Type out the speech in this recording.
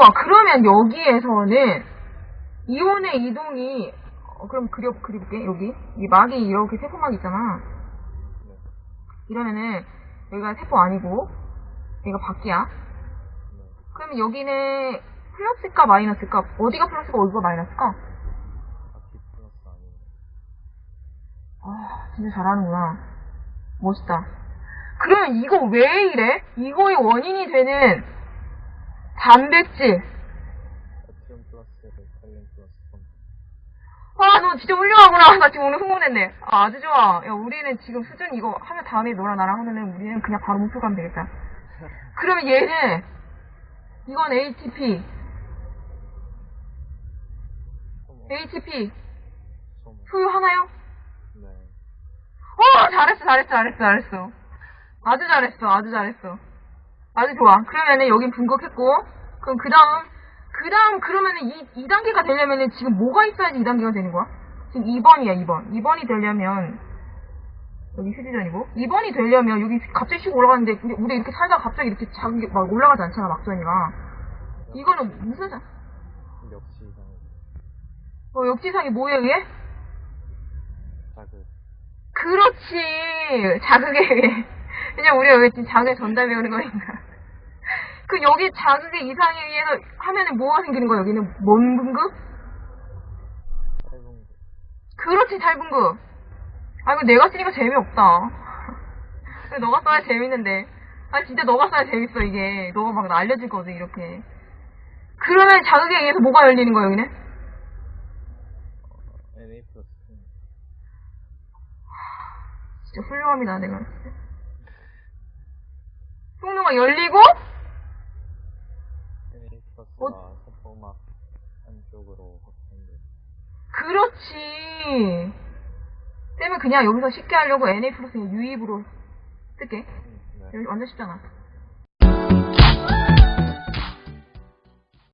좋아. 그러면 여기에서는 이온의 이동이 어, 그럼 그려 그려볼게 여기 이 막이 이렇게 세포막 있잖아. 네. 이러면은 여기가 세포 아니고 여기가. 네. 그러면 여기는 플러스일까 마이너스일까? 어디가 플러스고 어디가 마이너스일까? 아, 진짜 잘하는구나. 멋있다. 그러면 이거 왜 이래? 이거의 원인이 되는 단백질. 아, 너 진짜 훌륭하구나. 나 지금 오늘 흥분했네. 아, 아주 좋아. 야, 우리는 지금 수준 이거 하면 다음에 너랑 나랑 하면은 우리는 그냥 바로 목표 가면 되겠다. 그러면 얘는, 이건 ATP. ATP. 소모. 소유하나요? 네. 어, 잘했어, 잘했어, 잘했어, 잘했어. 아주 잘했어, 아주 잘했어. 아주 좋아. 그러면은 여긴 분석했고, 그럼 그 다음, 그 다음 그러면은 이, 2단계가 되려면은 지금 뭐가 있어야지 2단계가 되는 거야? 지금 2번이야, 2번. 2번이 되려면, 여기 휴지전이고, 2번이 되려면 여기 갑자기 슉 올라가는데, 근데 우리 이렇게 살다가 갑자기 이렇게 작은 게막 올라가지 않잖아, 막전이가. 이거는 무슨, 사- 역시 이상해. 어, 역지상이 뭐에 의해? 자극. 그렇지. 자극에 의해. 그냥 우리가 왜 지금 자극에 전달 배우는 거니까. 그 여기 자극의 이상에 의해서 하면은 뭐가 생기는 거야? 여기는 뭔 분급? 탈분구. 그렇지, 탈분급. 아, 이거 내가 쓰니까 재미없다. 너가 써야 재밌는데. 아, 진짜 너가 써야 재밌어, 이게. 너가 막 알려줄 거지, 이렇게. 그러면 자극에 의해서 뭐가 열리는 거야, 여기는? 플러스. 진짜 훌륭합니다, 내가. 통로가 열리고, NA 플러스가 어? 세포막 안쪽으로 확장돼. 그렇지. 쌤은 그냥 여기서 쉽게 하려고 NA 플러스 유입으로. 음, 네. 여기 완전 쉽잖아.